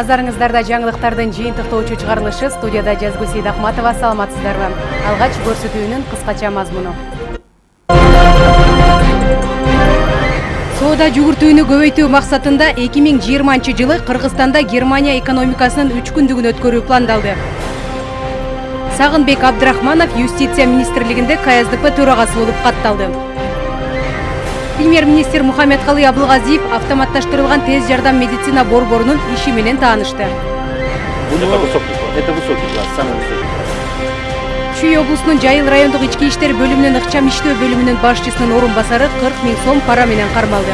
назарыңыздарда жаңылыктардын жыйынтыктоочу чыгарылышы студияда жазгу сейдахматова саламатсыздарбы алгач көрсөтүүнүн кыскача мазмуну соода жүгүртүүнү көбөйтүү максатында эки миң жыйырманчы жылы кыргызстанда германия экономикасынын үч күндүгүн өткөрүү пландалды. Сагынбек абдрахманов юстиция министрлигинде ксдп төрагасы болуп катталды премьер министр мухаммедкалый абылгазиев автоматташтырылган тез жардам медицина борборунун иши менен таанышты Это высокий класс. Это высокий класс, самый высокий класс. чүй облусунун жайыл райондук ички иштер бөлүмүнүн ыкчам иштөө бөлүмүнүн башчысынын орун басары кырк миң сом пара менен кармалды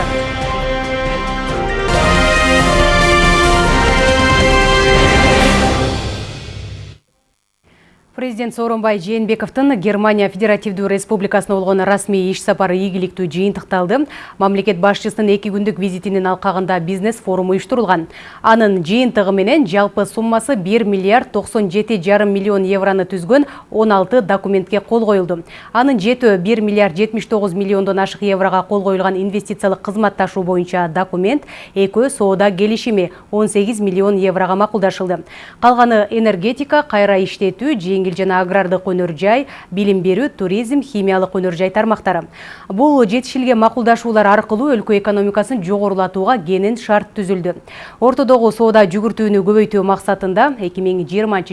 президент сооронбай жээнбековдун германия федеративдүү республикасына болгон расмий иш сапары ийгиликтүү жыйынтыкталды мамлекет башчысынын эки күндүк визитинин алкагында бизнес форум уюштурулган анын жыйынтыгы менен жалпы суммасы бир миллиард токсон жети жарым миллион евроны түзгөн он алты документке кол коюлду анын жетөө бир миллиард жетимиш тогуз миллиондон ашык еврого кол коюлган инвестициялык кызматташуу боюнча документ экөө соода келишими он сегиз миллион еврого макулдашылды калганы энергетика кайра иштетүү жана агрардык өнөр жай билим берүү туризм химиялык өнөр жай тармактары бул жетишилген макулдашуулар аркылуу өлкө экономикасын жогорулатууга кенен шарт түзүлдү ортодогу соода жүгүртүүнү көбөйтүү максатында эки миң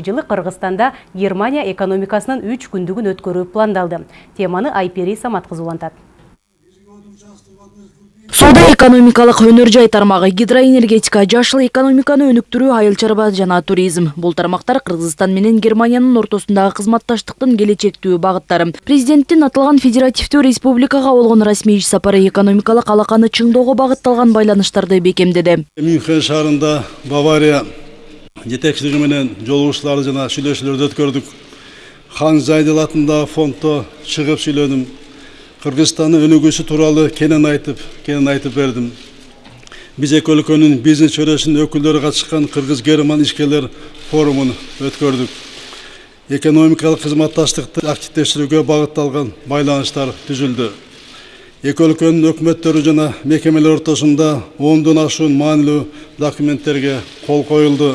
жылы кыргызстанда германия экономикасынын үч күндүгүн өткөрүү пландалды. Теманы айпери самат соода экономикалык өнөр жай тармагы гидроэнергетика жашыл экономиканы өнүктүрүү айыл чарба жана туризм. Бул тармактар кыргызстан менен германиянын ортосундагы кызматташтыктын келечектүү багыттары президенттин аталган федеративдүү республикага болгон расмий иш сапары экономикалык алаканы чыңдоого багытталган байланыштарды бекемдеди мюнхен шаарында бавария жетекчилиги менен жолугушууларды жана сүйлөшүүлөрдү өткөрдүк хан зайдел атындагы фонддо чыгып сүйлөдүм кыргызстандын өнүгүүсү тууралуу кенен айтып кенен айтып бердим. Биз эки өлкөнүн бизнес чөйрөсүнүн өкүлдөрү катышкан кыргыз герман ишкерлер форумун өткөрдүк. Экономикалык кызматташтыкты активдештирүүгө багытталган байланыштар түзүлдү. Эки өлкөнүн өкмөттөрү жана мекемелер ортосунда ондон ашуун маанилүү документтерге кол коюлду.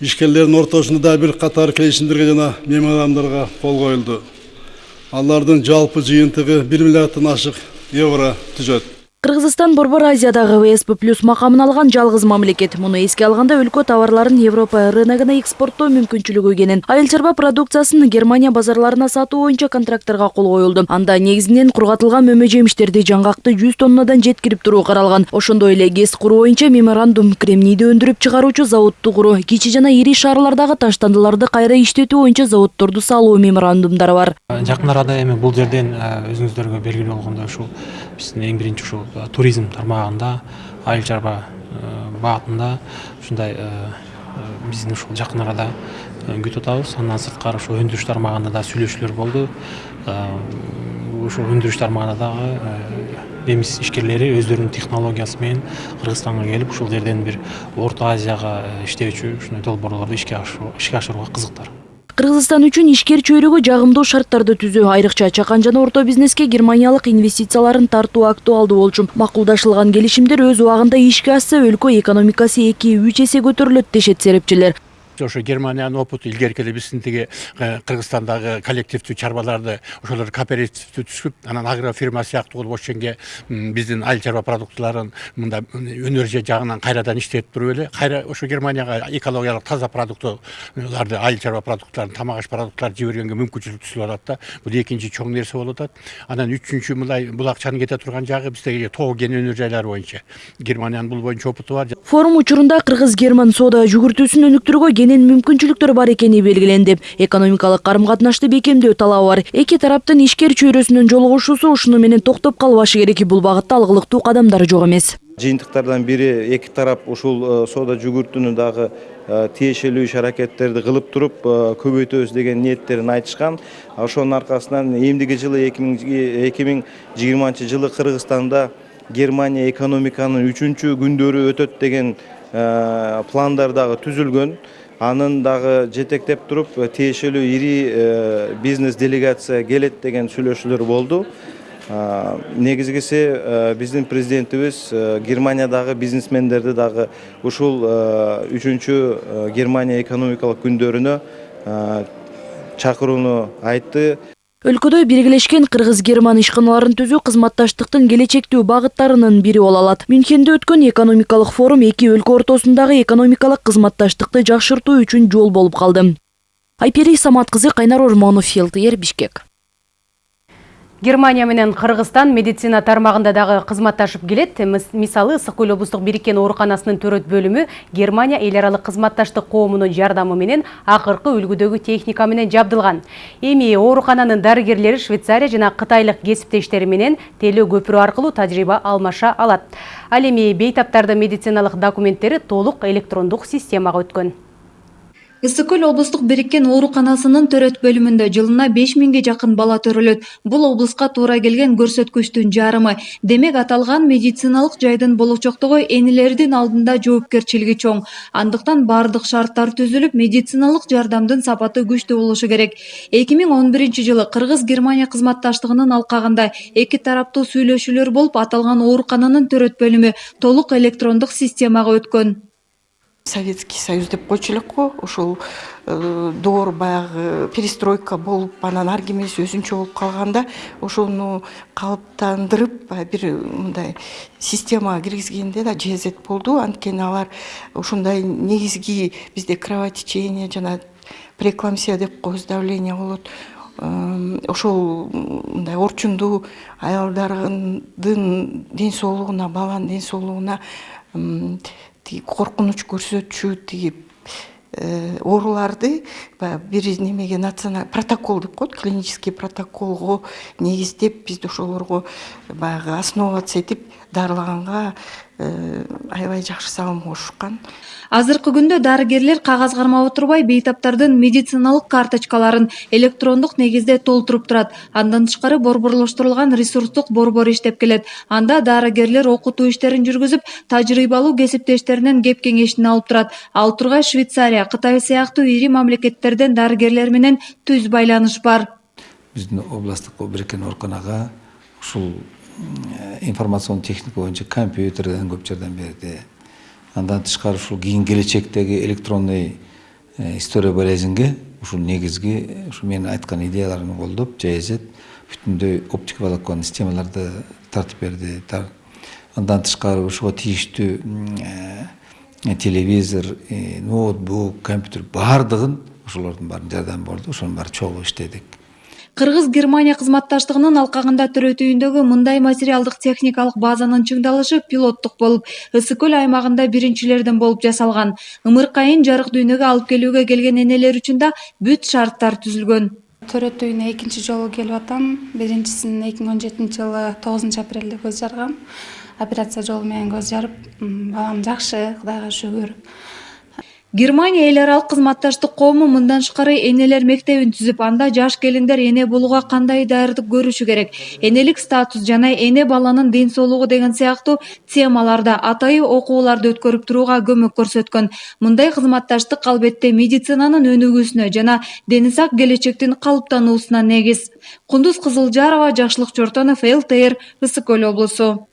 Ишкерлердин ортосунда да бир катар келишимдерге жана меморандумдарга кол коюлду. Алардын жалпы жыйынтыгы бир миллиарддан ашык евро түзөт. Кыргызстан борбор азиядагы всп плюс макамын алган жалгыз мамлекет. Муну эске алганда өлкө товарларын европа рыногуна экспорттоо мүмкүнчүлүгү кенен айыл чарба продукциясын германия базарларына сатуу боюнча контрактторго кол коюлду. Анда негизинен кургатылган мөмө жемиштерди жаңгакты жүз тоннадан жеткирип туруу каралган. Ошондой эле гэс куруу боюнча меморандум кремнийди өндүрүп чыгаруучу заводду куруу кичи жана ири шаарлардагы таштандыларды кайра иштетүү боюнча заводдорду салуу меморандумдары бар. Жакын арада эми бул жерден өзүңүздөргө белгилүү болгондой ушул биздин эң биринчи ушул туризм тармагында айыл чарба багытында ушундай биздин ушул жакын арада күтүп атабыз андан сырткары ушул өндүрүш тармагында да сүйлөшүүлөр болду ушул өндүрүш тармагында дагы немис ишкерлери өздөрүнүн технологиясы менен кыргызстанга келип ушул жерден бир орто азияга иштөөчү ушундай долбоорлорду ишке ашырууга кызыктар кыргызстан үчүн ишкер чөйрөгү жагымдуу шарттарды түзүү айрыкча чакан жана орто бизнеске германиялык инвестицияларын тартуу актуалдуу болчу макулдашылган келишимдер өз убагында ишке ашса өлкө экономикасы эки үч эсе көтөрүлөт дешет серепчилер ошо германиянын опыту биздин тиги кыргызстандагы коллективдүү чарбаларды ошолор кооперативдүү түзүп анан агро фирма сыяктуу кылып ошенге биздин айыл чарба продуктыларын мындай өнөр жагынан кайрадан иштетип туруп эле кайра ошо германияга экологиялык таза продуктыларды айыл чарба продукттарын тамак аш продукттарын жибергенге мүмкүнчүлүк түзүлүп атат да бул экинчи чоң нерсе болуп атат. Анан үчүнчү мындай бул акчанын кете турган жагы бизде тоо кен өнөр жайлары боюнча. Германиянын бул боюнча опыту бар. Форум учурунда кыргыз герман соода жүгүртүүсүн өнүктүрүүгө кенен мүмкүнчүлүктөр бар экени белгиленди экономикалык карым катнашты бекемдөө талабы бар. Эки тараптын ишкер чөйрөсүнүн жолугушуусу ушуну менен токтоп калбашы керек бул багытта алгылыктуу кадамдар жок эмес. Жыйынтыктардан бири эки тарап ушул соода жүгүртүүнү дагы тиешелүү иш аракеттерди кылып туруп көбөйтөбүз деген ниеттерин айтышкан. Ошонун аркасынан эмдиги жылы эки миң жыйырманчы жылы кыргызстанда германия экономиканын үчүнчү күндөрү өтөт деген пландар дагы түзүлгөн. Анын дагы жетектеп туруп тиешелүү ири бизнес делегация келет деген сүйлөшүүлөр болду негизгиси биздин президентибиз германиядагы бизнесмендерди дагы ушул үчүнчү германия экономикалык күндөрүнө чакырууну айтты. Өлкөдө биргелешкен кыргыз герман ишканаларын түзүү кызматташтыктын келечектүү багыттарынын бири боло алат. Мюнхенде өткөн экономикалык форум эки өлкө ортосундагы экономикалык кызматташтыкты жакшыртуу үчүн жол болуп калды. Айпери самат кызы кайнар ормонов фелтер бишкек Германия менен Кыргызстан медицина тармагында дагы кызматташып келет. Мисалы, Ысык көл облустук бириккен ооруканасынын төрөт бөлүмү Германия эл аралык кызматташтык коомунун жардамы менен акыркы үлгүдөгү техника менен жабдылган. Эми оорукананын дарыгерлери Швейцария жана кытайлык кесиптештери менен теле көпүрө аркылуу тажрыйба алмаша алат. Ал эми бейтаптардын медициналык документтери толук электрондук системага өткөн ысык көл облустук бириккен ооруканасынын төрөт бөлүмүндө жылына беш миңге жакын бала төрөлөт. Бул облуска туура келген көрсөткүчтүн жарымы. Демек аталган медициналык жайдын болочоктогу энелердин алдында жоопкерчилиги чоң. Андыктан баардык шарттар түзүлүп медициналык жардамдын сапаты күчтүү болушу керек. Эки миң он биринчи жылы кыргыз германия кызматташтыгынын алкагында эки тараптуу сүйлөшүүлөр болуп аталган оорукананын төрөт бөлүмү толук электрондук системага өткөн советский союз деп элек го ошол э, доор баягы перестройка болуп анан ар ким өзүнчө болуп калганда ошону калыптандырып бир мындай системага киргизгенде да жезет болду анткени алар ушундай негизги бизде кровотечение жана преэкламсия деп коебуз давление болот ошол мындай орчундуу аялдардын ден соолугуна баланын ден соолугуна тиги коркунуч көрсөтчү тиги э, ооруларды баягы бир немеге националь протокол деп коет клинический протоколго негиздеп биз ошолорго баягы основываться этип дарылаганга э, аябай жакшы салым кошушкан азыркы күндө дарыгерлер кагаз кармап отурбай бейтаптардын медициналык карточкаларын электрондук негизде толтуруп турат. Андан тышкары борборлоштурулган ресурстук борбор иштеп келет. Анда дарыгерлер окутуу иштерин жүргүзүп тажрыйбалуу кесиптештеринен кеп кеңешин алып турат. Ал тургай швейцария кытай сыяктуу ири мамлекеттерден дарыгерлер менен түз байланыш бар. Биздин областтык бириккен ооруканага ушул информационный техника боюнча компьютерден көп жардам берди андан тышкары ушул кийин келечектеги электронный история болезньге ушул негизги ушу менин айткан идеяларымды колдоп жаезет бүтүндөй оптика волоконный системаларды тартып берди. Андан тышкары ушуга тийиштүү телевизор ноутбук компьютер баардыгын ошолордун баарынын жардамы болду. Ошонун баары чогуу иштедик. Кыргыз германия кызматташтыгынын алкагында төрөт үйүндөгү мындай материалдык техникалык базанын чыңдалышы пилоттук болуп ысык көл аймагында биринчилерден болуп жасалган. Ымыркайын жарык дүйнөгө алып келүүгө келген энелер үчүн да бүт шарттар түзүлгөн. Төрөт үйүнө экинчи жолу келип атам. Биринчисин эки миң он жетинчи жылы тогузунчу апрелде көз жаргам. Операция жолу менен көз жарып балам жакшы кудайга шүгүр германия эл аралык кызматташтык коому мындан тышкары энелер мектебин түзүп анда жаш келиндер эне болууга кандай даярдык көрүшү керек? Энелик статус жана эне баланын ден соолугу деген сыяктуу темаларда атайы окууларды өткөрүп турууга көмөк көрсөткөн. Мындай кызматташтык албетте медицинанын өнүгүүсүнө жана дени сак келечектин калыптануусуна негиз. Кундуз кызылжарова жакшылык чортонов лтр ысык көл облусу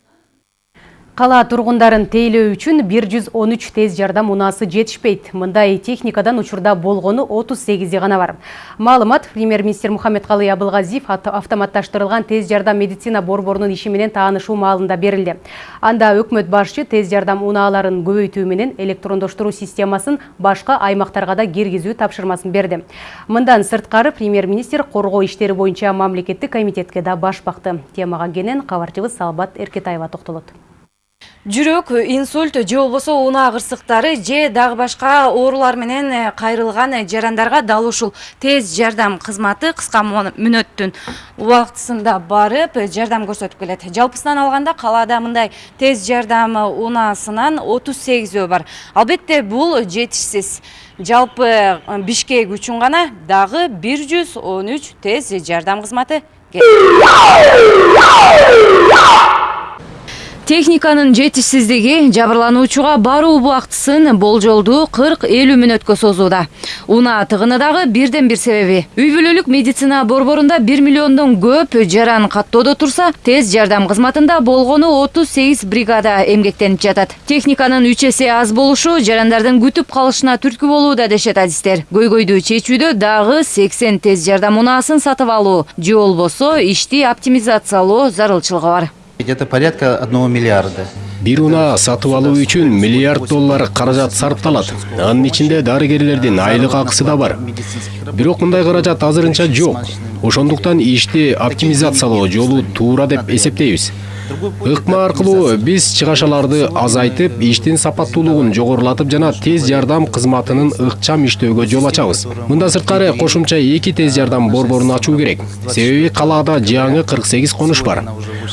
Кала тургундарын тейлөө үчүн 113 тез жардам унаасы жетишпейт. Мындай техникадан учурда болгону 38 гана бар. Маалымат премьер-министр Мухаммед Калый Абылгазиев автоматташтырылган тез жардам медицина борборунун иши менен таанышуу маалында берилди. Анда өкмөт башчы тез жардам унааларын көбөйтүү менен электрондоштуруу системасын башка аймактарга да киргизүү тапшырмасын берди. Мындан сырткары премьер-министр коргоо иштери боюнча мамлекеттик комитетке да баш бакты. Темага кенен кабарчыбыз Салбат Эркетаева токтолот жүрөк инсульт же болбосо унаа кырсыктары же дагы башка оорулар менен э, кайрылган жарандарга дал ушул тез жардам кызматы. Кыска мүнөттүн убактысында барып жардам көрсөтүп келет. Жалпысынан алганда калаада мындай тез жардам унаасынан отуз сегизөө бар. Албетте бул жетишсиз. Жалпы э, бишкек үчүн гана дагы бир жүз он үч тез жардам кызматы техниканын жетишсиздиги жабырлануучуга баруу убактысын болжолдуу кырк элүү мүнөткө созууда. Унаа тыгыны дагы бирден бир себеби. Үй бүлөлүк медицина борборунда бир миллиондон көп жаран каттоодо турса тез жардам кызматында болгону отуз сегиз бригада эмгектенип жатат. Техниканын үч эсе аз болушу жарандардын күтүп калышына түрткү болууда дешет адистер. Көйгөйдү чечүүдө дагы сексен тез жардам унаасын сатып алуу же болбосо ишти оптимизациялоо зарылчылыгы бар Это порядка 1 миллиарда. Бир унаа сатып алуу үчүн миллиард доллар каражат сарпталат анын ичинде дарыгерлердин айлык акысы да бар. Бирок мындай каражат азырынча жок. Ошондуктан ишти оптимизациялоо жолу туура деп эсептейбиз. ыкма аркылуу биз чыгашаларды азайтып иштин сапаттуулугун жогорулатып жана тез жардам кызматынын ыкчам иштөөгө жол ачабыз. Мындан сырткары кошумча эки тез жардам борборун ачуу керек. Себеби калаада жаңы кырк сегиз конуш бар.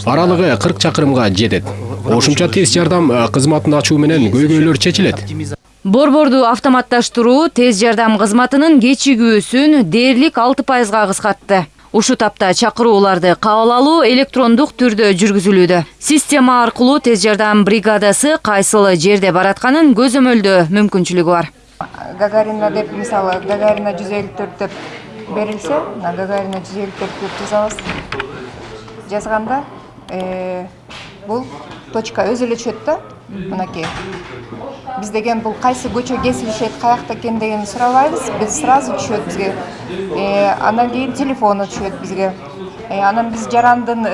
Аралыгы кырк чакырымга жетет. Кошумча тез жардам кызматын ачуу менен көйгөйлөр чечилет борборду автоматташтыруу тез жардам кызматынын кечигүүсүн дээрлик алты пайызга кыскартты ушул тапта чакырууларды кабыл алуу электрондук түрдө жүргүзүлүүдө система аркылуу тез жардам бригадасы кайсыл жерде баратканын көзөмөлдөө мүмкүнчүлүгү бар гагарина деп мисалы гагарина жүз элүү төрт деп берилсе мына гагарина жүз элүү төрт деп жазабыз жазганда бул точка өзү эле түшөт да? Мынакей. Биз деген бул кайсы көчө кесилишет каякта экен дегенди сурабайбыз биз сразу түшөт бизге. Андан кийин телефону түшөт бизге. Анан биз жарандын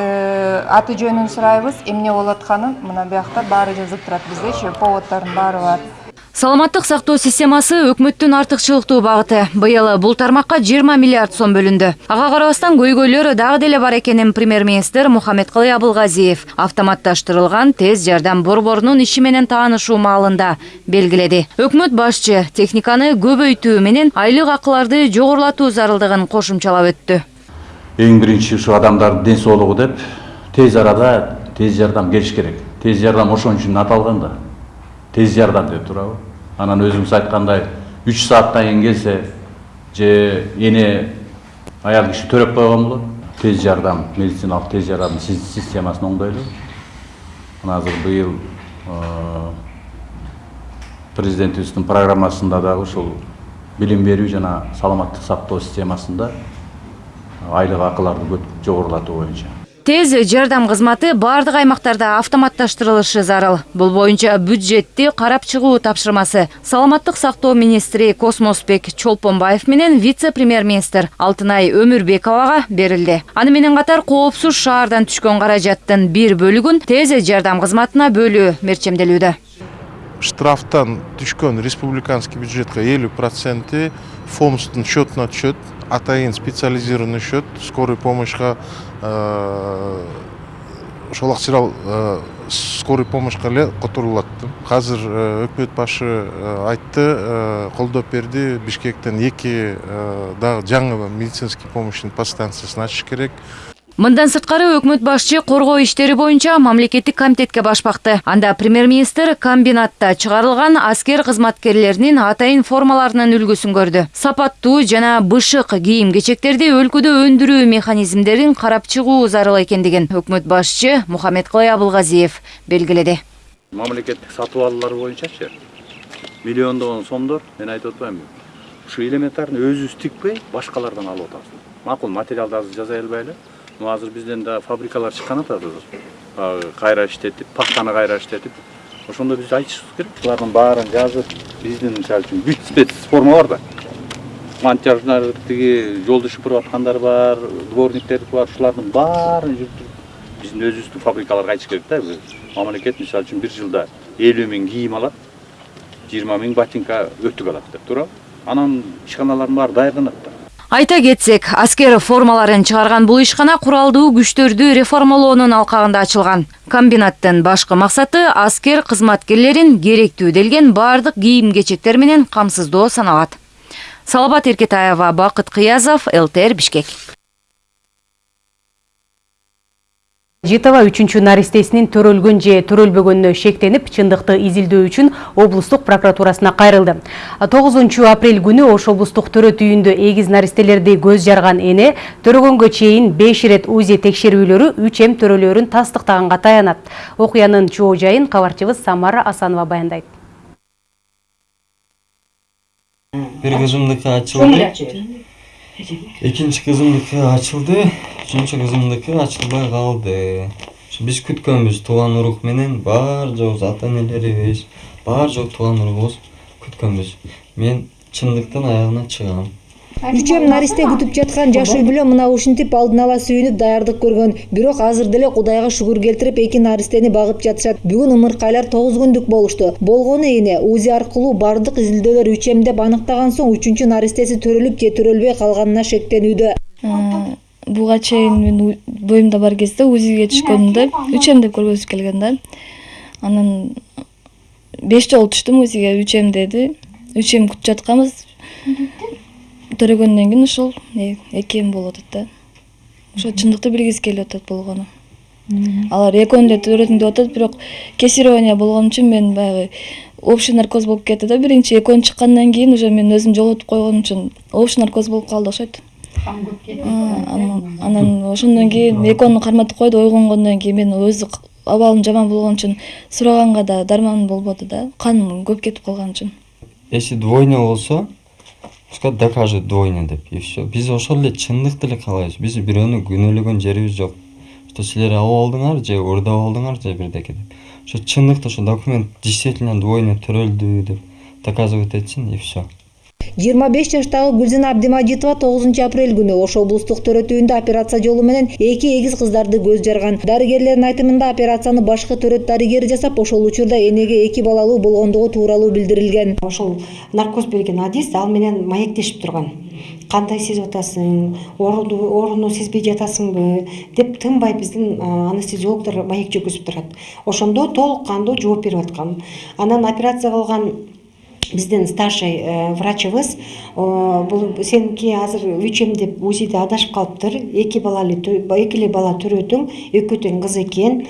аты жөнүн сурайбыз эмне болуп атканын мына биякта баары жазылып турат бизде. Еще поводдордун баары бар. Саламаттык сактоо системасы өкмөттүн артыкчылыктуу багыты. Быйыл бул тармакка жыйырма миллиард сом бөлүндү. Ага карабастан көйгөйлөр дагы деле бар экенин премьер министр мухаммедкалый абылгазиев автоматташтырылган тез жардам борборунун иши менен таанышуу маалында белгиледи. Өкмөт башчы техниканы көбөйтүү менен айлык акыларды жогорулатуу зарылдыгын кошумчалап өттү. Эң биринчи ушу адамдардын ден соолугу деп тез арада тез жардам келиш керек. Тез жардам ошон үчүн аталган да. Тез жардам деп туурабы анан өзүңүз айткандай үч сааттан кийин келсе же эне аял киши төрөп койгон болот тез жардам медициналык тез жардам системасын оңдойлу мына азыр быйыл президентибиздин программасында дагы ушул билим берүү жана саламаттык сактоо системасында айлык акыларды жогорулатуу боюнча тез жардам кызматы баардык аймактарда автоматташтырылышы зарыл бул боюнча бюджетти карап чыгуу тапшырмасы саламаттык сактоо министри космосбек чолпонбаев менен вице премьер министр алтынай өмүрбековага берилди. Аны менен катар коопсуз шаардан түшкөн каражаттын бир бөлүгүн тез жардам кызматына бөлүү мерчемделүүдө. Штрафтан түшкөн республиканский бюджетке элүү проценти фомстун счетуна түшөт атайын специализированный счет скорый помощька ошол акчалар скорый помощька эле которулат азыр өкмөт башы айтты колдоп берди бишкектен эки дагы жаңы медицинский помощный подстанциясын ачыш керек. Мындан сырткары өкмөт башчы коргоо иштери боюнча мамлекеттик комитетке баш анда премьер министр комбинатта чыгарылган аскер кызматкерлеринин атайын формаларынын үлгүсүн көрдү сапаттуу жана бышык кийим кечектерди өлкөдө өндүрүү механизмдерин карап чыгуу зарыл экендигин өкмөт башчы мухаммедкалый абылгазиев белгиледи мамлекеттик сатып алуулар боюнчачы миллиондогон сомдор мен айтып атпаймынбы ушу элементарный өзүбүз тикпей башкалардан алып атабыз макул материалды азыр жасай албайлы азыр бизден да фабрикалар чыккан атат баягы кайра иштетип пахтаны кайра иштетип ошондо биз айтышыбыз керек булардын баарын жазып биздин мисалы үчүн бүт спец форма бар да монтаждар тиги жолду шыпырып аткандар бар дворниктер бар ушулардын баарын жүрүптүрүп биздин өзүбүздүн фабрикаларга айтыш керек да мамлекет мисалы үчүн бир жылда элүү миң кийим алат жыйырма миң ботинка өтүк алат деп туурабы анан ишканалардын баары даярданат да айта кетсек аскер формаларын чыгарган бул ишкана куралдуу күчтөрдү реформалоонун алкагында ачылган. Комбинаттын башкы максаты аскер кызматкерлерин керектүү делген баардык кийим кечектер менен камсыздоо саналат. Салабат эркетаева бакыт кыязов лтр бишкек Житова үчүнчү наристесинин төрөлгөн же төрөлбөгөнүнө шектенип, чындыкты изилдөө үчүн облустук прокуратурасына кайрылды. 9 апрель күнү Ош облустук төрөт үйүндө эгиз наристелерди көз жарган эне төрөгөнгө чейин 5 ирет УЗИ текшерүүлөрү 3 эм төрөлөрүн тастыктаганга таянат. Окуянын чоо жайын кабарчыбыз Самара Асанова баяндайт. Бир ачылды. Экинчи кызымдыкы ачылды үчүнчү кызымдыкы ачылбай калды биз күткөнбүз тууган урук менен баар жообуз ата энелерибиз баар жок тууган урugубуз күткөнбүз мен чындыктын аягына чыгам үчөм наристе күтүп жаткан жаш үй бүлө мына ушинтип алдын ала сүйүнүп даярдык көргөн. Бирок азыр деле кудайга шүгүр келтирип эки наристени багып жатышат. Бүгүн ымыркайлар тогуз күндүк болушту. Болгону эне узи аркылуу баардык изилдөөлөр үчөм деп аныктаган соң үчүнчү наристеси төрөлүп же төрөлбөй калганына шектенүүдө. Буга чейин мен боюмда бар кезде узиге түшкөнүмдө үчөм деп көргөзүп келген да. Анан беш жолу түштүм узиге үчөм деди. Үчөм күтүп жатканбыз төрөгөндөн кийин ушул эки эм болуп атат да. Ошо чындыкты билгиси келип атат болгону. Алар экөөнү да төрөдүң деп атат бирок кесирование болгон үчүн мен баягы общий наркоз болуп кетти да. Биринчи экөөнү чыккандан кийин уже мен өзүм жоготуп койгон үчүн общий наркоз болуп калды окшойт анан ошондон кийин экөөнү карматып койду ойгонгондон кийин мен өзү абалым жаман болгон үчүн сураганга да дарманым болбоду да. Каным көп кетип калган үчүн. Если двойня болсо пускай докажет двойня деп и все биз ошол эле чындыкты эле каалайбыз биз бирөөнү күнөөлөгөн жерибиз жок что силер алып алдыңар же уурдап алдыңар же бирдеке деп. Ошо чындыкты ошо документ действительно двойня төрөлдү деп доказывать этсин и все жыйырма беш жаштагы гүлзина абдимажитова тогузунчу апрель күнү ош облустук төрөт үйүндө операция жолу менен эки эгиз кыздарды көз жарган. Дарыгерлердин айтымында операцияны башкы төрөт дарыгери жасап ошол учурда энеге эки балалуу болгондугу тууралуу билдирилген. Ошол наркоз берген адис ал менен маектешип турган. Кандай сезип атасың? Ооруну сезбей жатасыңбы? деп тынбай биздин анестезиологдор маек жүргүзүп турат. Ошондо толук кандуу жооп берип аткан. Анан операция кылган биздин старший врачыбыз бул сеники азыр үч эм деп узиде адашып калыптыр эки балалы эки эле бала төрөдүң экөө тең кыз экен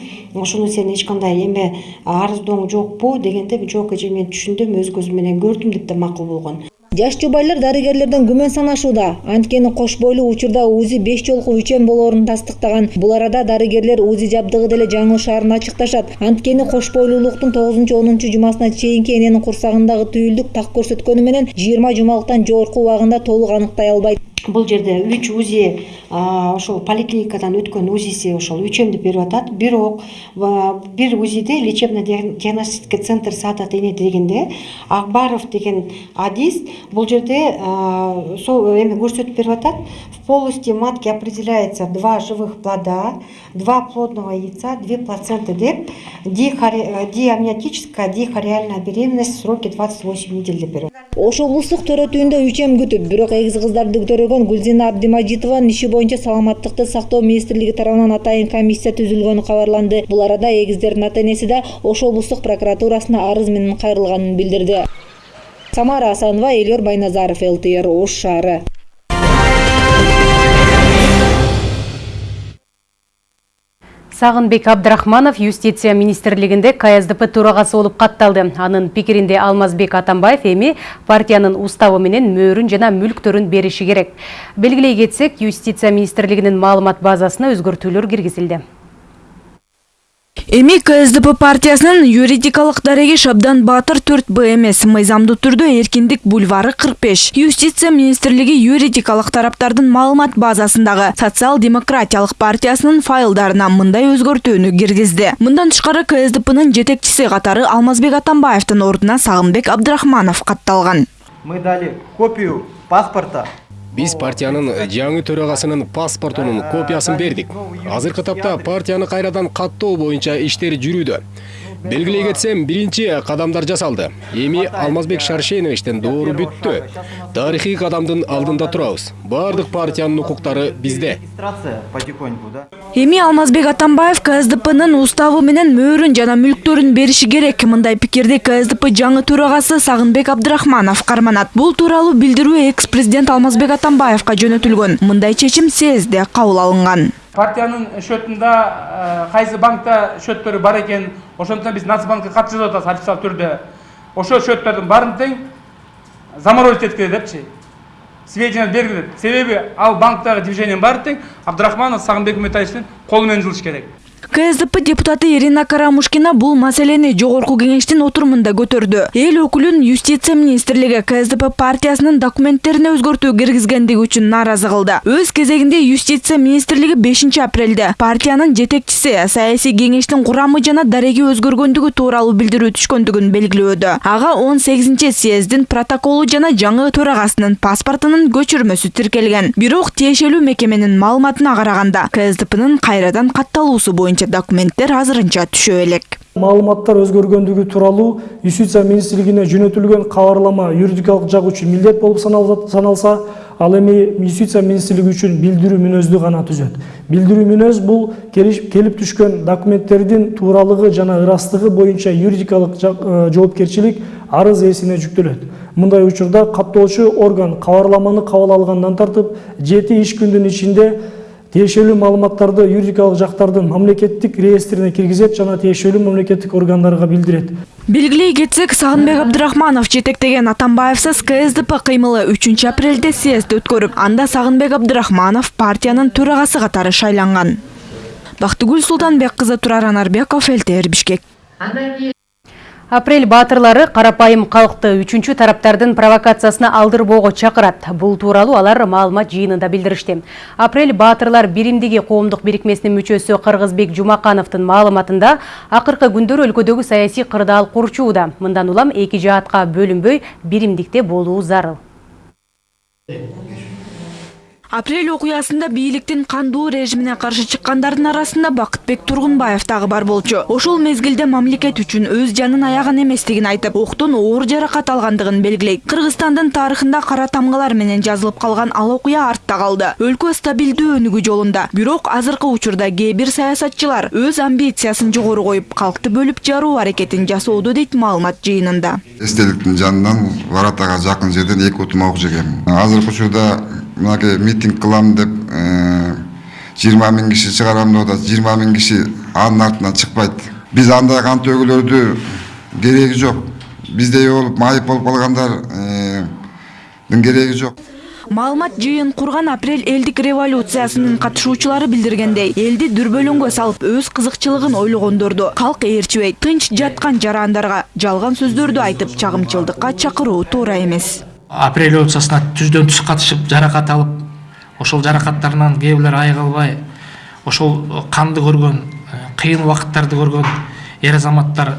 сен эч кандай эме арыздооң жокпу дегенде жок эже мен түшүндүм өз көзүм менен көрдүм деп да макул болгон жаш жубайлар дарыгерлерден күмөн санашууда. Анткени кош бойлуу учурда узи беш жолку үчөм болоорун тастыктаган. Бул арада дарыгерлер узи жабдыгы деле жаңылышаарын ачыкташат. Анткени кош бойлуулуктун тогузунчу онунчу жумасына чейинки эненин курсагындагы түйүлдүк так көрсөткөнү менен жыйырма жумалыктан жогорку убагында толук аныктай албайт бул жерде үч узи ошол поликлиникадан өткөн узиси ошол үчөм деп берип атат. Бирок бир узиде лечебно диагностический центр саадат эне дегенде акбаров деген адис бул жерде сол эме көрсөтүп берип атат. В полости матки определяется два живых плода два плодного яйца две плаценты деп диамниотическая дихореальная беременность в сроке двадцать восемь недель деп берип ош облустук төрөт үйүндө үчөм күтүп бирок эгиз кыздарды төрөгөн гүлзина абдимажитованын иши боюнча саламаттыкты сактоо министрлиги тарабынан атайын комиссия түзүлгөнү кабарланды бул арада эгиздердин ата энеси да ош облустук прокуратурасына арыз менен кайрылганын билдирди самара асанова элyor байназаров лтр ош шаары Сағынбек Абдрахманов юстиция министрлигинде КСДП төрагасы болуп катталды. Анын пикиринде Алмазбек Атамбаев эми партиянын уставы менен мөөрүн жана мүлктөрүн бериши керек. Белгилей кетсек, юстиция министрлигинин маалымат базасына өзгөртүүлөр киргизилди. Эми ксдп партиясынын юридикалык дареги шабдан баатыр төрт б эмес. Мыйзамдуу түрдө эркиндик бульвары кырк беш юстиция министрлиги юридикалык тараптардын маалымат базасындагы социал демократиялык партиясынын файлдарына мындай өзгөртүүнү киргизди. Мындан тышкары ксдпнын жетекчиси катары алмазбек атамбаевдин ордуна сагынбек абдрахманов катталган. Мы дали копию паспорта биз партиянын жаңы төрагасынын паспортунун копиясын бердик азыркы тапта партияны кайрадан каттоо боюнча иштер жүрүүдө. Белгилей кетсем биринчи кадамдар жасалды. Эми алмазбек шаршеновичтин доору бүттү. Тарыхый кадамдын алдында турабыз баардык партиянын укуктары бизде эми алмазбек атамбаев ксдпнын уставы менен мөөрүн жана мүлктөрүн бериши керек. Мындай пикирди ксдп жаңы төрагасы сагынбек абдрахманов карманат бул тууралуу билдирүү экс президент алмазбек атамбаевка жөнөтүлгөн. Мындай чечим съездде кабыл алынган. Партиянын счетунда кайсы банкта счеттөрү бар экен ошондуктан биз нацбанкка кат жазып атабыз официалдуу түрдө. Ошол счеттордун баарын тең заморозить эткиле депчи. Сведения бергиле себеби ал банктагы движениянын баары тең абдрахманов сагынбек үмүтаевичтин колу менен жылыш керек. Ксдп депутаты ирина карамушкина бул маселени жогорку кеңештин отурумунда көтөрдү эл өкүлүн юстиция министрлиги ксдп партиясынын документтерине өзгөртүү киргизгендиги үчүн нааразы кылды өз кезегинде юстиция министрлиги бешинчи апрелде партиянын жетекчиси саясий кеңештин курамы жана дареги өзгөргөндүгү тууралуу билдирүү түшкөндүгүн белгилөөдө ага он сегизинчи съездин протоколу жана жаңы төрагасынын паспортунун көчүрмөсү тиркелген бирок тиешелүү мекеменин маалыматына караганда ксдпнын кайрадан катталуусу боюнча документтер азырынча түшө элек маалыматтар өзгөргөндүгү тууралуу юстиция министрлигине жөнөтүлгөн кабарлама юридикалык жак үчүн милдет болуп саналса ал эми юстиция министрлиги үчүн билдирүү мүнөздү гана түзөт. Билдирүү мүнөз бул келип түшкөн документтердин тууралыгы жана ырастыгы боюнча юридикалык жоопкерчилик арыз ээсине жүктөлөт. Мындай учурда каттоочу орган кабарламаны кабыл алгандан тартып жети иш күндүн ичинде тиешелүү маалыматтарды юридикалык жактардын мамлекеттик реестрине киргизет жана тиешелүү мамлекеттик органдарга билдирет белгилей кетсек сагынбек абдрахманов жетектеген атамбаевсыз ксдп кыймылы үчүнчү апрелде съезд өткөрүп анда сагынбек абдрахманов партиянын төрагасы катары шайланган бактыгүл султанбек кызы турар анарбеков ЛТР бишкек. Апрель баатырлары карапайым калкты үчүнчү тараптардын провокациясына алдырбоого чакырат. Бул тууралуу алар маалымат жыйынында билдиришти. Апрель баатырлар биримдиги коомдук бирикмесинин мүчөсү Кыргызбек Жумакановдун маалыматында акыркы күндөрү өлкөдөгү саясий кырдаал курчууда. Мындан улам эки жаатка бөлүнбөй биримдикте болуу зарыл. Апрель окуясында бийликтин кандуу режимине каршы чыккандардын арасында бакытбек тургунбаев дагы бар болчу. Ошол мезгилде мамлекет үчүн өз жанын аяган эместигин айтып октон оор жаракат алгандыгын белгилейт. Кыргызстандын тарыхында кара тамгалар менен жазылып калган ал окуя артта калды. Өлкө стабилдүү өнүгүү жолунда. Бирок азыркы учурда кээ бир саясатчылар өз амбициясын жогору коюп калкты бөлүп жаруу аракетин жасоодо дейт маалымат жыйынында. Эстеликтин жанынан варатага жакын жерден эки утум окуп жегем азыркы учурда мынакей митинг кылам деп жыйырма миң киши чыгарам деп атат. Жыйырма миң киши анын артынан чыкпайт. Биз андай кан төгүүлөрдү кереги жок. Биздей болуп майып болуп калгандардын кереги жок. Маалымат жыйын курган апрель элдик революциясынын катышуучулары билдиргендей элди дүрбөлөңгө салып өз кызыкчылыгын ойлогондорду. Калк ээрчибей тынч жаткан жарандарга жалган сөздөрдү айтып чагымчылдыкка чакыруу туура эмес. Апрель революциясына түздөн түз катышып жаракат алып ошол жаракаттарынан кээ бирлер айыга албай ошол канды көргөн кыйын убакыттарды көргөн эр азаматтар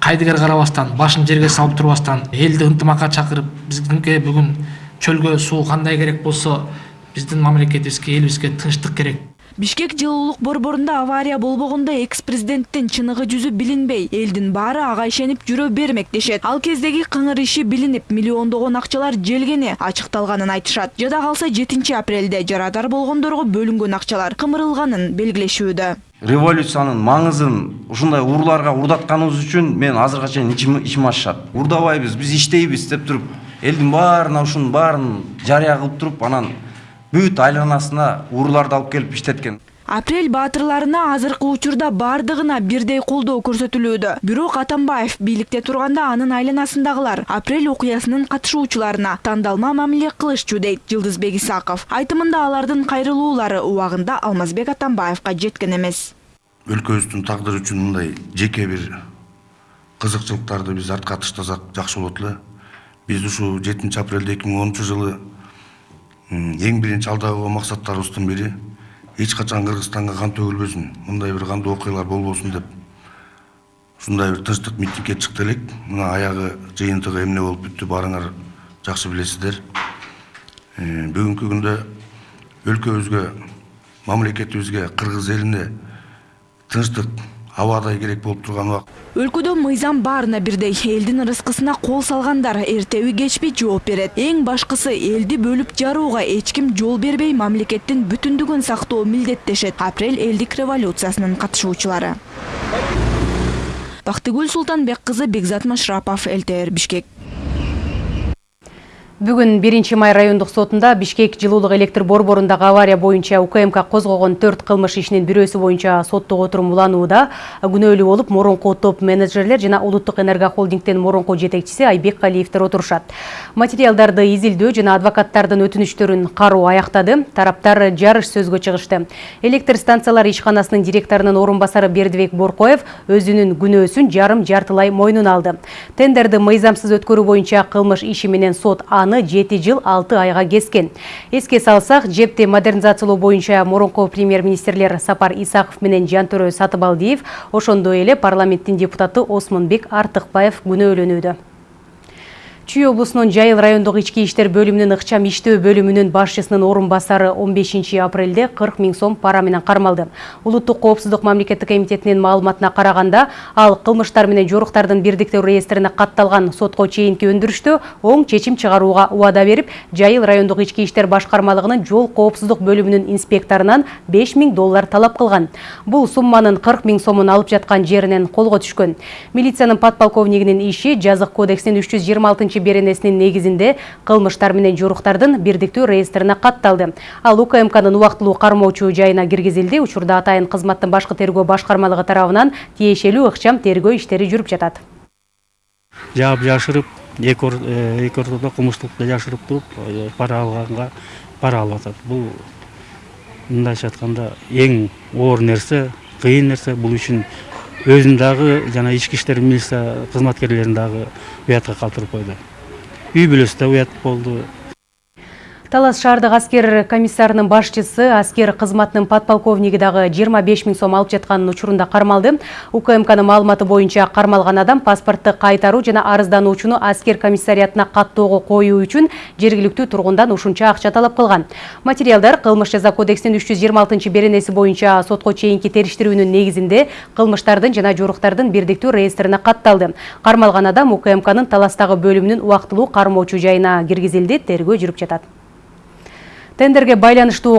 кайдыгер карабастан башын жерге салып турбастан элди ынтымакка чакырып бизге бүгүн чөлгө суу кандай керек болсо биздин мамлекетибизге элибизге тынчтык керек бишкек жылуулук борборунда авария болбогондо экс президенттин чыныгы жүзү билинбей элдин баары ага ишенип жүрө бермек дешет. Ал кездеги кыңыр иши билинип миллиондогон акчалар желгени ачыкталганын айтышат. Жада калса жетинчи апрелде жарадар болгондорго бөлүнгөн акчалар кымырылганын белгилешүүдө. Революциянын маңызын ушундай урууларга урдатканыбыз үчүн мен азыркыга чейин ичим ачышат. Урдабайбыз биз иштейбиз деп туруп элдин баарына ушунун баарын жарыя кылып туруп анан бүт айланасына урууларды алып келип иштеткен апрель баатырларына азыркы учурда баардыгына бирдей колдоо көрсөтүлүүдө. Бирок атамбаев бийликте турганда анын айланасындагылар апрель окуясынын катышуучуларына тандалма мамиле кылышчу дейт жылдызбек исаков. Айтымында алардын кайрылуулары убагында алмазбек атамбаевка жеткен эмес. Өлкөбүздүн тагдыры үчүн мындай жеке бир кызыкчылыктарды биз артка таштасак жакшы болот эле. Биз ушул жетинчи апрелде эки миң онунчу жылы эң биринчи алда койгон максаттарыбыздын бири эч качан кыргызстанга кан төгүлбөсүн мындай бир кандуу окуялар болбосун деп ушундай бир тынчтык митингге чыкты элек мына аягы жыйынтыгы эмне болуп бүттү баарыңар жакшы билесиздер бүгүнкү күндө өлкөбүзгө мамлекетибизге кыргыз элине тынчтык абадай керек болуп турган убакыт өлкөдө мыйзам баарына бирдей элдин ырыскысына кол салгандар эртеби кечпи жооп берет. Эң башкысы элди бөлүп жарууга эч ким жол бербей мамлекеттин бүтүндүгүн сактоо милдеттешет. Апрель элдик революциясынын катышуучулары. Бактыгүл султанбек кызы бекзат машрапов ЛТР бишкек. Бүгін 1 май райондық сотында Бишкек жылулық электр борборундағы авария боюнча УКМК козгогон 4 кылмыш ишинин бирөөсү боюнча соттук отурум уланууда күнөөлүү болуп мурунку топ менеджерлер жана улуттук энерго холдингдин мурунку жетекчиси Айбек Калиевтер отурушат. Материалдарды изилдөө жана адвокаттардын өтүнүчтөрүн кароо аяктады. Тараптар жарыш сөзгө чыгышты. Электр станциялар ишканасынын директорунун орун басары Бердибек Боркоев өзүнүн күнөөсүн жарым жартылай мойнуна алды. Тендерди мыйзамсыз өткөрүү боюнча кылмыш иши менен сот аны 7 жыл 6 айга кескен. Эске салсак, жепти модернизациялоо боюнча мурунку премьер-министрлер Сапар Исаков менен Жантөрө Сатыбалдиев, ошондой эле парламенттин депутаты Осмонбек Артыкбаев күнөөлөнүүдө. Чүй облусунун Жайыл райондук ички иштер бөлүмүнүн ыкчам иштөө бөлүмүнүн башчысынын орун басары 15 апрелде 40 миң сом пара менен кармалды. Улуттук коопсуздук мамлекеттик комитетинин маалыматына караганда, ал кылмыштар менен жоруктардын бирдиктүү реестрине катталган сотко чейинки өндүрүштө оң чечим чыгарууга убада берип, Жайыл райондук ички иштер башкармалыгынын жол коопсуздук бөлүмүнүн инспекторунан 5 миң доллар талап кылган. Бул сумманын 40 миң сомун алып жаткан жеринен колго түшкөн. Милициянын подполковнигинин иши жазык кодексинин 326 беренесинин негизинде кылмыштар менен жоруктардын бирдиктүү реестрине катталды. Ал УКМКнын убактылуу кармоочу жайына киргизилди. Учурда атайын кызматтын башкы тергөө башкармалыгы тарабынан тиешелүү ыкчам тергөө иштери жүрүп жатат. Жаап жашырып, эки ортодо кылмыштыкты жашырып туруп, пара алганга пара алып атат. Бул мындайча айтканда эң оор нерсе, кыйын нерсе. Бул үчүн өзүн дагы жана ички иштер милиция кызматкерлерин дагы уятка калтырып койду үй бүлөсү да уят болду Талас шаардык аскер комиссарынын башчысы аскер кызматынын подполковниги дагы 25 миң сом алып жатканын учурунда кармалды. УКМКнын маалыматы боюнча кармалган адам паспортту кайтаруу жана арыздануучуну аскер комиссариятына каттоого коюу үчүн жергиликтүү тургундан ушунча акча талап кылган. Материалдар кылмыш жаза кодексинин 326 беренеси боюнча сотко чейинки териштирүүнүн негизинде кылмыштардын жана жоруктардын бирдиктүү реестрине катталды. Кармалган адам УКМКнын Таластагы бөлүмүнүн убактылуу кармоочу жайына киргизилди, тергөө жүрүп жатат. Тендерге байланыштуу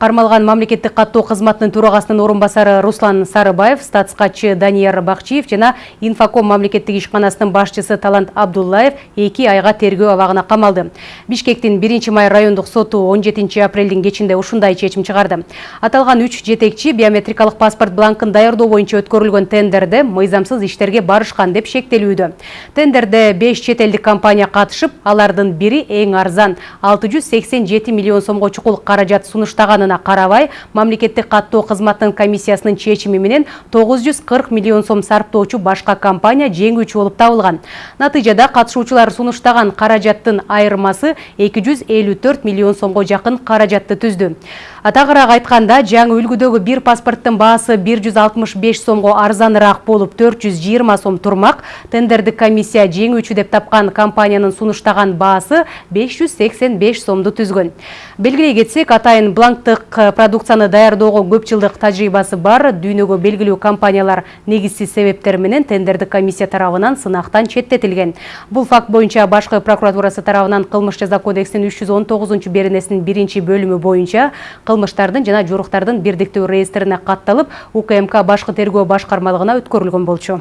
Кармалган мамлекеттик каттоо кызматынын төрагасынын орун басары Руслан Сарыбаев, статскатчы Данияр Бакчиев жана Инфоком мамлекеттик ишканасынын башчысы Талант Абдуллаев 2 айга тергөө абагына камалды. Бишкектин 1 май райондук соту 17 апрелдин кечинде ушундай чечим чыгарды. Аталган 3 жетекчи биометрикалык паспорт бланкын даярдоо боюнча өткөрүлгөн тендерде мыйзамсыз иштерге барышкан деп шектелүүдө. Тендерде 5 чет элдик компания катышып, алардын бири эң арзан 687 миллион сомго чукул каражат сунуштаганын карабай мамлекеттик каттоо кызматынын комиссиясынын чечими менен 940 миллион сом сарптоочу башка компания жеңүүчү болуп табылган. Натыйжада катышуучулар сунуштаган каражаттын айырмасы 254 миллион сомго жакын каражатты түздү. Атагыраак айтканда, жаңы үлгүдөгү бир паспорттун баасы 165 сомго арзаныраак болуп 420 сом турмак. Тендердик комиссия жеңүүчү деп тапкан компаниянын сунуштаган баасы 585 сомду түзгөн. Белгилей кетсек, атайын бланктык продукцияны даярдоого көп жылдык тажрыйбасы бар дүйнөгө белгилүү компаниялар негизсиз себептер менен тендердик комиссия тарабынан сынактан четтетилген. Бул факт боюнча башкы прокуратурасы тарабынан кылмыш жаза кодексинин 319 беренесинин биринчи бөлүмү боюнча кылмыштардын жана жоруктардын бирдиктүү реестрине катталып, УКМК башкы тергөө башкармалыгына өткөрүлгөн болчу.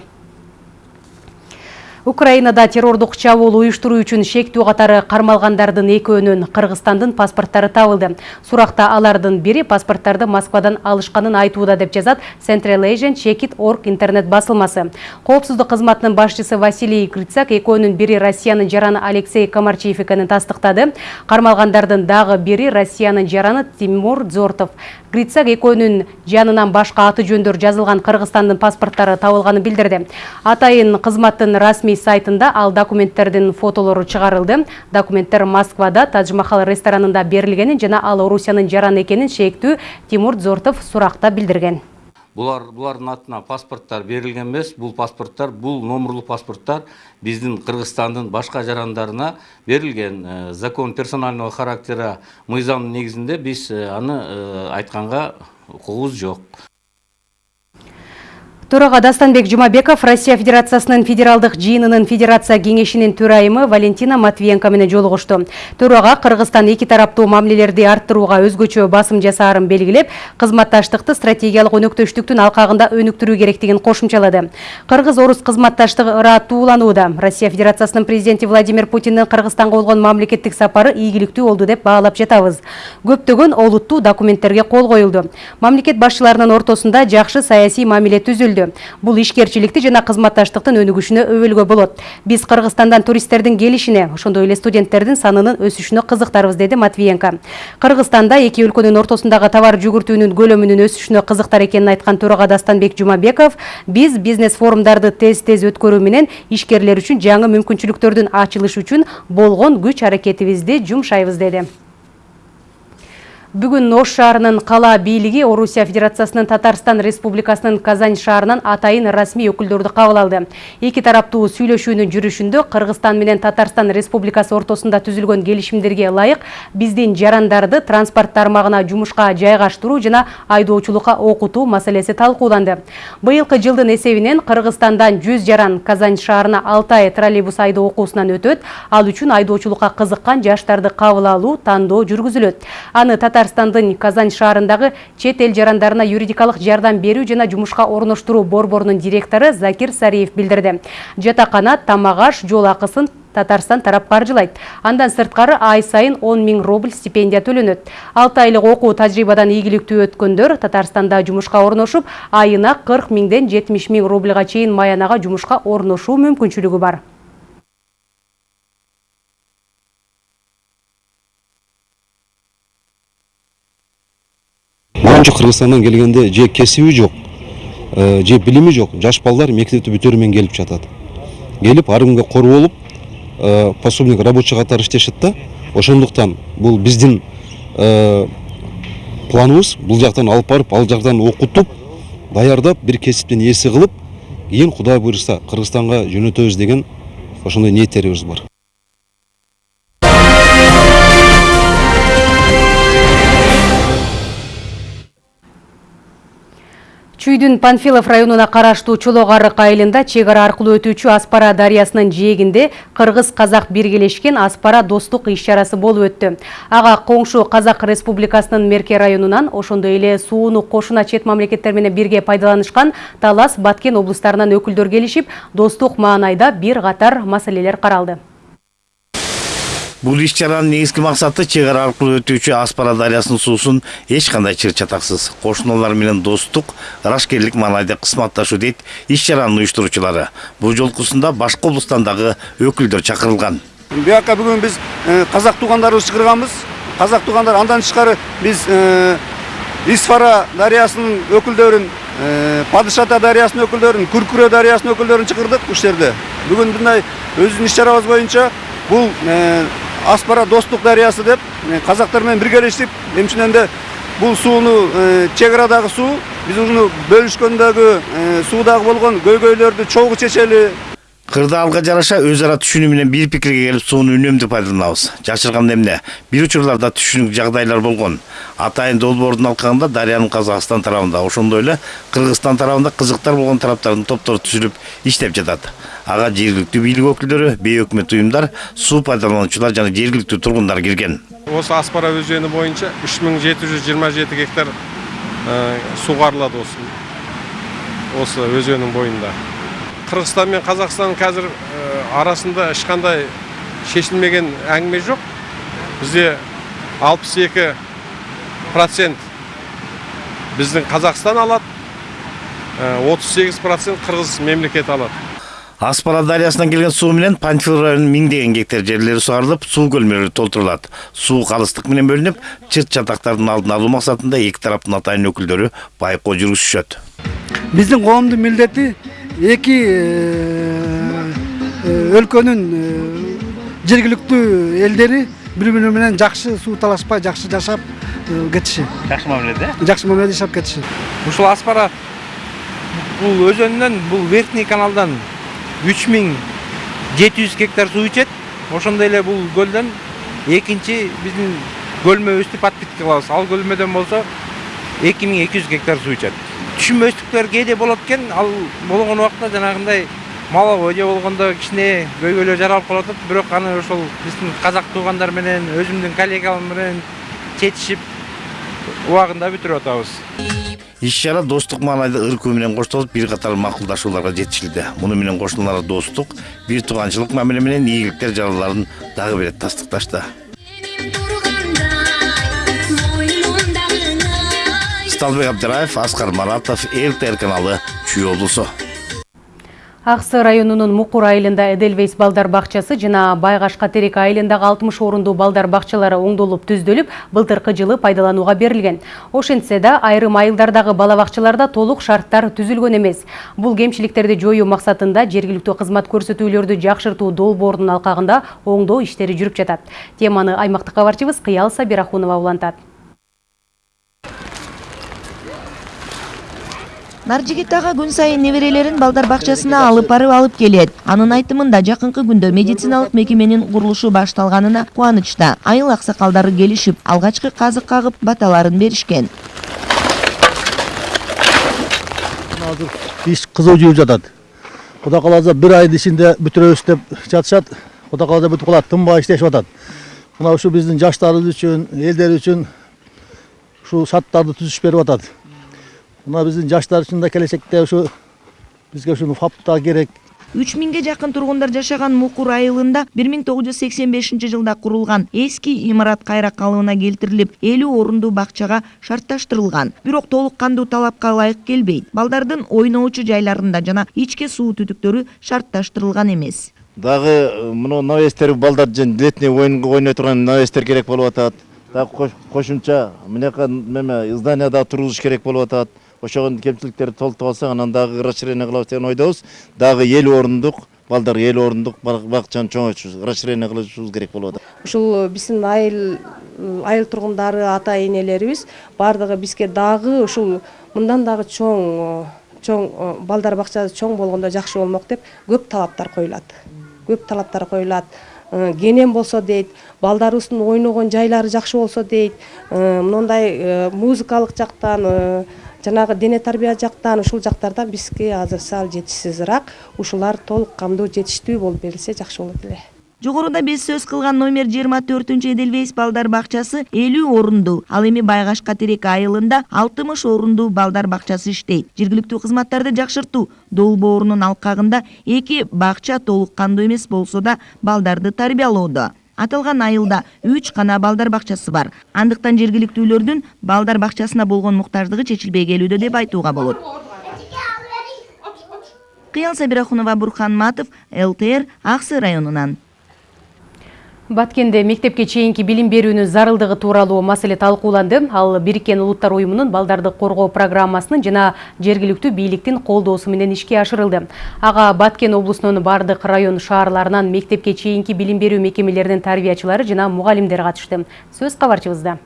Украинада террордук чабуул уюштуруу үчүн шектүү катары кармалгандардын экөөнүн Кыргызстандын паспорттары табылды. Суракта алардын бири паспорттарды Москвадан алышканын айтууда деп жазат Central Asian Check Org интернет басылмасы. Коопсуздук кызматынын башчысы Василий Грицак экөөнүн бири Россиянын жараны Алексей Комарчиев экенин тастыктады. Кармалгандардын дагы бири Россиянын жараны Тимур Зортов. Грицак экөөнүн жанынан башка аты жөндөр жазылган Кыргызстандын паспорттары табылганын билдирди. Атайын кызматтын расмий сайтында ал документтердин фотолору чыгарылды. Документтер Москвада Тадж Махал ресторанында берилгенин жана ал Орусиянын жараны экенин шектүү Тимур Зортов суракта билдирген. Булар булардын атына паспорттар берилген эмес. Бул паспорттар, бул номерлуу паспорттар биздин Кыргызстандын башка жарандарына берилген. Закон персонального характера мыйзамдын негизинде биз аны айтканга укугубуз жок. Төрага Дастанбек Жумабеков Россия Федерациясынын федералдык жыйынынын федерация кеңешинин төрайымы Валентина Матвиенко менен жолугушту. Төрага Кыргызстан эки тараптуу мамилелерди арттырууга өзгөчө басым жасаарын белгилеп, кызматташтыкты стратегиялык өнөктөштүктүн алкагында өнүктүрүү керектигин кошумчалады. Кыргыз-орус кызматташтыгы ырааттууланууда. Россия Федерациясынын президенти Владимир Путиндин Кыргызстанга болгон мамлекеттик сапары ийгиликтүү болду деп баалап жатабыз. Көптөгөн олуттуу документтерге кол коюлду. Мамлекет башчыларынын ортосунда жакшы саясий мамиле түзүлдү. Бул ишкерчиликти жана кызматташтыктын өнүгүшүнө өбөлгө болот. Биз Кыргызстандан туристтердин келишине, ошондой эле студенттердин санынын өсүшүнө кызыктарбыз, деди Матвиенко. Кыргызстанда эки өлкөнүн ортосундагы товар жүгүртүүнүн көлөмүнүн өсүшүнө кызыктар экенин айткан төрага Дастанбек Жумабеков, биз бизнес форумдарды тез-тез өткөрүү менен ишкерлер үчүн жаңы мүмкүнчүлүктөрдүн ачылышы үчүн болгон күч аракетибизди жумшайбыз, деди. Бүгүн Ош шаарынын кала бийлиги Орусия Федерациясынын Татарстан Республикасынын Казань шаарынан атайын расмий өкүлдөрдү кабыл алды. Эки тараптуу сүйлөшүүнүн жүрүшүндө Кыргызстан менен Татарстан Республикасы ортосунда түзүлгөн келишимдерге ылайык биздин жарандарды транспорт тармагына жумушка жайгаштыруу жана айдоочулукка окутуу маселеси талкууланды. Быйылкы жылдын эсебинен Кыргызстандан 100 жаран Казань шаарына 6 ай троллейбус айдоо окуусунан өтөт. Ал үчүн айдоочулукка кызыккан жаштарды кабыл алуу, тандоо жүргүзүлөт. Аны Татарстандын Казань шаарындагы чет эл жарандарына юридикалык жардам берүү жана жумушка орноштуруу борборунун директору Закир Сариев билдирди. Жатакана, тамак аш, жол акысын Татарстан тарап каржылайт. Андан сырткары ай сайын 10 миң рубль стипендия төлөнөт. 6 айлык окуу тажрыйбадан ийгиликтүү өткөндөр Татарстанда жумушка орношуп, айына 40 миңден 70 миң рубльга чейин маянага жумушка орношуу мүмкүнчүлүгү бар. Манчо Кыргызстандан келгенде же кесиби жок, же билими жок, жаш балдар мектепти бүтөрү менен келип жатат. Келип ар кимге кор пособник рабочий катары иштешет да. Ошондуктан бул биздин планыбыз бул жактан алып барып, ал жактан окутуп, даярдап, бир кесиптин ээси кылып, кийин Кудай буйрса Кыргызстанга жөнөтөбүз деген ошондой ниеттерибиз бар. Чүйдүн Панфилов районуна караштуу Чолок арык айылында чек ара аркылуу өтүүчү Аспара дарыясынын жээгинде кыргыз-казак биргелешкен Аспара достук иш-чарасы болуп өттү. Ага коңшу Казак Республикасынын Мерке районунан, ошондой эле сууну кошуна чет мамлекеттер менен бирге пайдаланышкан Талас, Баткен облустарынан өкүлдөр келишип, достук маанайда бир катар маселелер каралды. Бул иш чаранын негизги максаты чек ара аркылуу өтүүчү Аспара дарыясынын суусун эч кандай чыр чатаксыз кошуналар менен достук, ырашкерлик маанайда кызматташуу дейт иш чаранын уюштуруучулары. Бул жолкусунда башка облустан дагы өкүлдөр чакырылган. Буяка бүгүн биз казак туугандарыбызды чакырганбыз. Казак туугандар андан тышкары биз Исфара дарыясынын өкүлдөрүн, Падышата дарыясынын өкүлдөрүн, Күркүрө дарыясынын өкүлдөрүн чакырдык ушул жерде. Бүгүн мындай өзүбүздүн иш чарабыз боюнча бул Аспара достук дарыясы деп казактар менен биргелешип, эмчинен бул сууну чек арадагы суу биз уну бөлүшкөндөгү суудагы болгон көйгөйлөрдү чогуу чечели. Кырдаалга жараша өз ара түшүнүү менен бир пикирге келип сууну үнөмдүү пайдаланабыз. Жашырган эмне? Бир учурларда түшүнүк жагдайлар болгон. Атайын долбоордун алкагында дарыянын Казакстан тарабында, ошондой эле Кыргызстан тарабында кызыктар болгон тараптардын топтору түзүлүп иштеп жатат. Ага жергиликтүү бийлик өкүлдөрү, бейөкмөт уюмдар, суу пайдалануучулар жана жергиликтүү тургундар кирген. Осы Аспара өзені боюнча 3727 гектар сугарылат осы. Осы өзенің бойында. Кыргызстан мен Казакстан қазір арасында ешқандай шешілмеген әңгіме жоқ. Бізде 62 процент біздің Қазақстан алады, 38 процент Қырғыз мемлекет алады. Аспара дарыясынан келген суу менен Панфил районунун миңдеген гектар жерлери сугарылып, суу көлмөлөрү толтурулат. Суу калыстык менен бөлүнүп, чырт чатактардын алдын алуу максатында эки тараптын атайын өкүлдөрү байкоо жүргүзүшөт. Биздин коомдун милдети эки өлкөнүн жергиликтүү элдери бири бири менен жакшы суу талашпай жакшы жашап кетиши. Жакшы мамиледе? Жакшы мамиледе жашап кетиши. Ушул Аспара бул өзөнүнөн, бул верхний каналдан 3700 гектар суу ичет. Ошондой эле бул көлдөн экинчи биздин көлмөбүздү подпитка кылабыз. Ал көлмөдөн болсо 2200 гектар суу ичет. түшүнбөстүктөр кээде болот экен ал болгон убакта жанагындай маловой же болгондо кичине көйгөйлөр жаралып калып атат бирок аны ошол биздин казак туугандар менен өзүмдүн коллегаларым менен чечишип убагында бүтүрүп атабыз иш чара достук маанайда ыркуу менен коштолуп бир катар макулдашууларга жетишилди. Муну менен кошуналар достук бир тууганчылык мамиле менен ийгиликтер жараларын дагы бир ирет тастыкташты. Сталбек абдыраев аскар маратов ртр каналы чүй облусу. Ақсы районунун Мукур айылында Эдельвейс балдар бақчасы жана Байгаш Катерек айылындагы 60 орунду балдар бақчалары оңдолуп түздөлүп, былтыркы жылы пайдаланууга берилген. Ошентсе да айрым айылдардагы бала бакчаларда толук шарттар түзүлгөн эмес. Бул кемчиликтерди жоюу максатында жергиликтүү кызмат көрсөтүүлөрдү жакшыртуу долбоорунун алкагында оңдоо иштери жүрүп жатат. Теманы аймактык кабарчыбыз Кыял Сабирахунова улантат. Наржигит ага күн сайын неберелерин балдар бакчасына алып барып алып келет. Анын айтымында жакынкы күндө медициналык мекеменин курулушу башталганына кубанычта айыл аксакалдары келишип алгачкы казык кагып баталарын беришкен. Азыр иш кызуу жүрүп жатат. Кудай кааласа бир айдын ичинде бүтүрөбүз деп жатышат кудай кааласа бүтүп калат тынбай иштешип атат. Мына ушу биздин жаштарыбыз үчүн элдер үчүн ушул шарттарды түзүш берип атат мына биздин жаштар үчүн да келечекте ушу бизге ушуну фап да керек. Үч миңге жакын тургундар жашаган мукур айылында бир миң тогуз жүз сексен бешинчи жылда курулган эски имарат кайра калыбына келтирилип элүү орундуу бакчага шартташтырылган. Бирок толук кандуу талапка ылайык келбейт. Балдардын ойноочу жайларында жана ичке суу түтүктөрү шартташтырылган эмес. Дагы мына навестер балдар летний ойынга ойной турган навестер керек болуп атат. Дагы кошумча мынакы неме здание дагы тургузуш керек болуп атат ошого кемчиликтерди толтуруп алсак анан дагы расширение кылабыз деген ойдобуз. Дагы элүү орундук балдар элүү орундук бакчаны чоңойтушубуз расширение кылышыбыз керек болуп атат. Ушул биздин айыл айыл тургундары ата энелерибиз баардыгы бизге дагы ушул мындан дагы чоң чоң балдар бакчасы чоң болгондо жакшы болмок деп көп талаптар коюлат. Көп талаптар коюлат. Кенен болсо дейт балдарыбыздын ойногон жайлары жакшы болсо дейт мындай музыкалык жактан жанагы дене тарбия жактан ушул жактардан бизге азыр сал жетишсизирээк ушулар толук камдуу жетиштүү болуп берилсе жакшы болот эле. Жогоруда биз сөз кылган номер жыйырма төртүнчү эдельвейс балдар бакчасы элүү орундуу ал эми байгаш катерек айылында алтымыш орундуу балдар бакчасы иштейт. Жергиликтүү кызматтарды жакшыртуу долбоорунун алкагында эки бакча толук кандуу эмес болсо да балдарды тарбиялоодо. Аталган айылда үч гана балдар бакчасы бар. Андыктан жергиликтүүлөрдүн балдар бакчасына болгон муктаждыгы чечилбей келүүдө деп айтууга болот. Кыял сабирахунова бурхан матов лтр аксы районунан Баткенде мектепке чейинки билим берүүнүн зарылдыгы тууралуу маселе талкууланды. Ал Бириккен Улуттар уюмунун балдарды коргоо программасынын жана жергиликтүү бийликтин колдоосу менен ишке ашырылды. Ага Баткен облусунун бардык район шаарларынан мектепке чейинки билим берүү мекемелеринин тарбиячылары жана мугалимдер катышты. Сөз кабарчыбызда.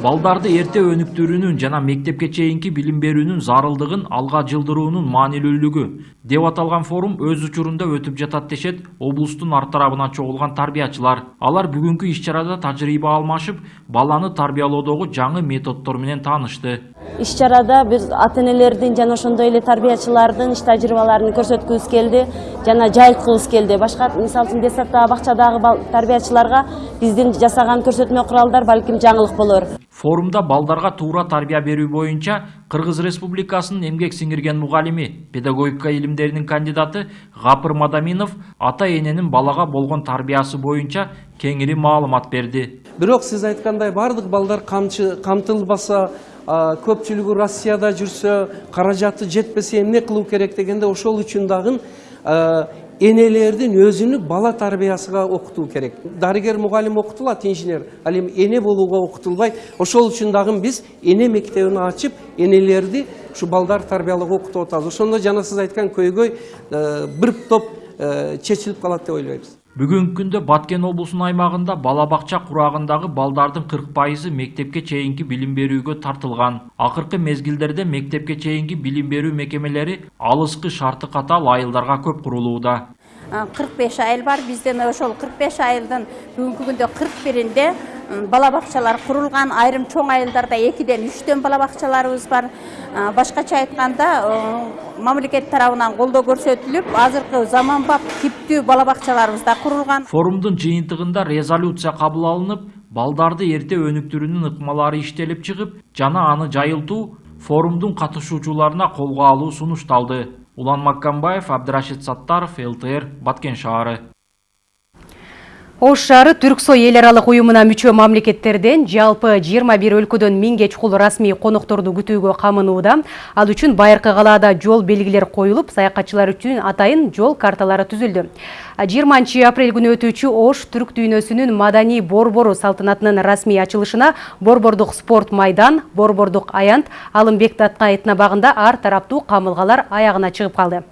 Балдарды эрте өнүктүрүүнүн жана мектепке чейинки билим берүүнүн зарылдыгын алга жылдыруунун маанилүүлүгү. Деп аталган форум өз учурунда өтүп жатат дешет облустун ар тарабынан чогулган тарбиячылар. Алар бүгүнкү иш чарада тажрыйба алмашып баланы тарбиялоодогу жаңы методдор менен таанышты. Иш чарада биз ата энелердин жана ошондой эле тарбиячылардын иш тажрыйбаларын көрсөткүбүз келди жана жайылткыбыз келди. Башка мисалы үчүн детсадтагы бакчадагы тарбиячыларга биздин жасаган көрсөтмө куралдар балким жаңылык болор. Форумда балдарга туура тарбия берүү боюнча кыргыз республикасынын эмгек сиңирген мугалими педагогика илимдеринин кандидаты гапыр мадаминов ата эненин балага болгон тарбиясы боюнча кеңири маалымат берди бирок сиз айткандай баардык балдар камтылбаса көпчүлүгү россияда жүрсө каражаты жетпесе эмне кылуу керек дегенде ошол үчүн дагы энелердин өзүнүн бала тарбиясыга окутуу керек дарыгер мугалим окутулат инженер ал эми эне болууга окутулбай ошол үчүн дагы биз эне мектебин ачып энелерди ушу балдар тарбиялоого окутуп атабыз ошондо жана сиз айткан көйгөй бир топ чечилип калат деп ойлойбуз бүгүнкү күндө баткен облусунун аймагында бала бакча курагындагы балдардын кырк пайызы мектепке чейинки билим берүүгө тартылган акыркы мезгилдерде мектепке чейинки билим берүү мекемелери алыскы шарты катаал айылдарга көп кырк беш айыл бар бизден ошол кырк беш айылдын бүгүнкү күндө кырк биринде бала бакчалар курулган айрым чоң айылдарда экиден үчтөн бала бакчаларыбыз бар башкача айтканда мамлекет тарабынан колдоо көрсөтүлүп азыркы заманбап типтүү бала бакчаларыбыз да курулган форумдун жыйынтыгында резолюция кабыл алынып балдарды эрте өнүктүрүүнүн ыкмалары иштелип чыгып жана аны жайылтуу форумдун катышуучуларына колго алуу сунушталды улан маккамбаев абдырашид саттаров лтр баткен шаары. Ош шары Түрксой эл аралык уюмуна мүчө мамлекеттерден жалпы 21 өлкөдөн миңге чукул расмий конокторду күтүүгө камынууда. Ал үчүн байыркы калаада жол белгилер коюлуп, саякатчылар үчүн атайын жол карталары түзүлдү. 20 апрель күнү өтүүчү Ош түрк дүйнөсүнүн маданий борбору салтанатынын расмий ачылышына Борбордук спорт майдан, Борбордук аянт, Алымбек Татка этнобагында ар тараптуу камылгалар аягына чыгып калды.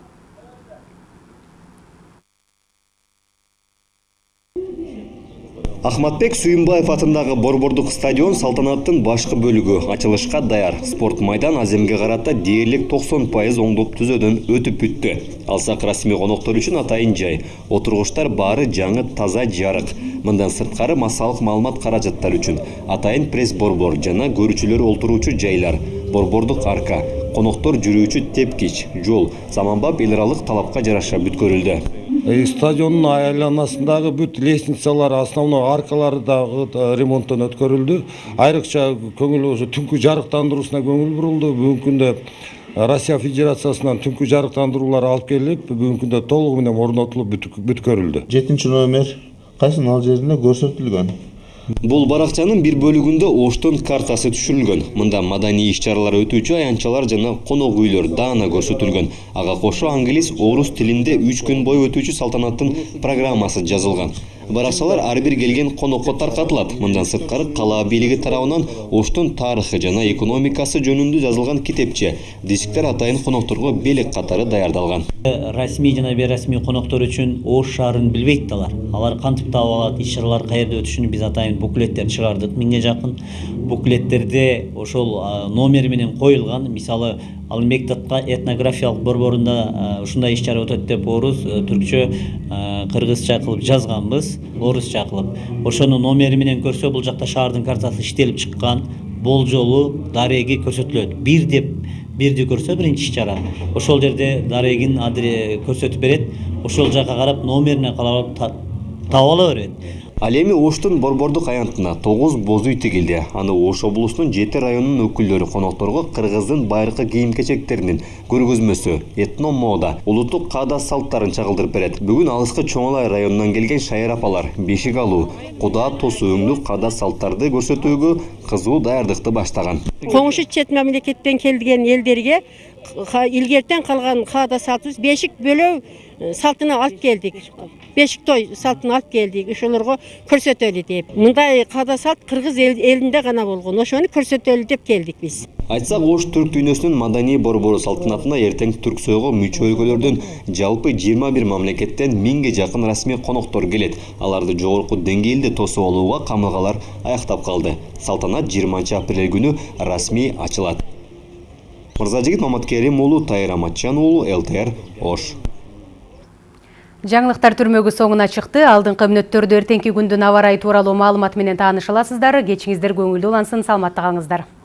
Ахматбек Сүйүмбаев атындагы Борбордук стадион салтанаттын башкы бөлүгү ачылышка даяр. Спорт майдан аземге карата дээрлик 90% оңдоп түзөөдөн өтүп бүттү. Алсак расмий коноктор үчүн атайын жай. Отургучтар баары жаңы таза жарык. Мындан сырткары массалык маалымат каражаттар үчүн атайын пресс борбор жана көрүүчүлөр олтуруучу жайлар. Борбордук арка, коноктор жүрүүчү тепкич, жол заманбап эл аралык талапка жараша бүткөрүлдү. Стадиондун айланасындагы бүт лестницалар основной аркалары дагы ремонттон өткөрүлдү. Айрыкча көңүл ошо түнкү жарыктандыруусуна көңүл бурулду. Бүгүнкү күндө россия федерациясынан түнкү жарыктандыруулар алып келип бүгүнкү күндө толугу менен орнотулуп бүткөрүлдү. Жетинчи номер кайсынын ал жеринде көрсөтүлгөн. Бул баракчанын бир бөлүгүндө Оштун картасы түшүрүлгөн. Мында маданий иш-чаралар өтүүчү аянтчалар жана конок үйлөр даана көрсөтүлгөн. Ага кошо англис, орус тилинде 3 күн бою өтүүчү салтанаттын программасы жазылган. Баракчалар ар бир келген конокко таркатылат. Мындан сырткары кала бийлиги тарабынан Оштун тарыхы жана экономикасы жөнүндө жазылган китепче, дисктер атайын конокторго белек катары даярдалган. расмий жана бейрасмий коноктор үчүн ош шаарын билбейт алар алар кантип таап алат иш чаралар каерде өтүшүн биз атайын буклеттер чыгардык миңге жакын буклеттерде ошол номери менен коюлган мисалы алымбек татка этнографиялык борборунда ушундай иш чара өтөт деп орус түркчө кыргызча кылып жазганбыз орусча кылып ошону номери менен көрсө бул жакта шаардын картасы иштелип чыккан болжолу дареги көрсөтүлөт бир деп бирди көрсө биринчи иш чара ошол жерде дарегин көрсөтүп берет ошол жака карап номерине карап таап ала берет Ал эми Оштун борбордук аянтына 9 боз үй тигилди. Аны Ош облусунун 7 районунун өкүлдөрү конокторго кыргыздын байыркы кийим-кечектеринин көргөзмөсү, этно мода, улуттук каада салттарын чагылдырып берет. Бүгүн алыскы Чоңалай районунан келген шайыр апалар бешик алуу, куда тосуу өңдүү каада салттарды көрсөтүүгө кызуу даярдыкты баштаган. Коңшу чет мамлекеттен келген элдерге илгертен калган каада салтыбыз бешик бөлөө салтына алып келдик бешик той салтын алып келдик ошолорго көрсөтөлү деп. Мындай каада салт кыргыз элинде гана болгон ошону көрсөтөлү деп келдик биз айтсак ош түрк дүйнөсүнүн маданий борбору салтанатына эртең түрксойго мүчө өлкөлөрдөн жалпы жыйырма бир мамлекеттен миңге жакын расмий коноктор келет аларды жогорку деңгээлде тосуп алууга камылгалар аяктап калды салтанат жыйырманчы апрель күнү расмий ачылат мырзажигит маматкерим уулу тайыр аматжан уулу лтр ош. Жаңылыктар түрмөгү соңуна чыкты. Алдыңкы мүнөттөрдө эртеңки күндүн аба ырайы тууралуу маалымат менен тааныша аласыздар. Кечиңиздер көңүлдүү улансын, саламатта.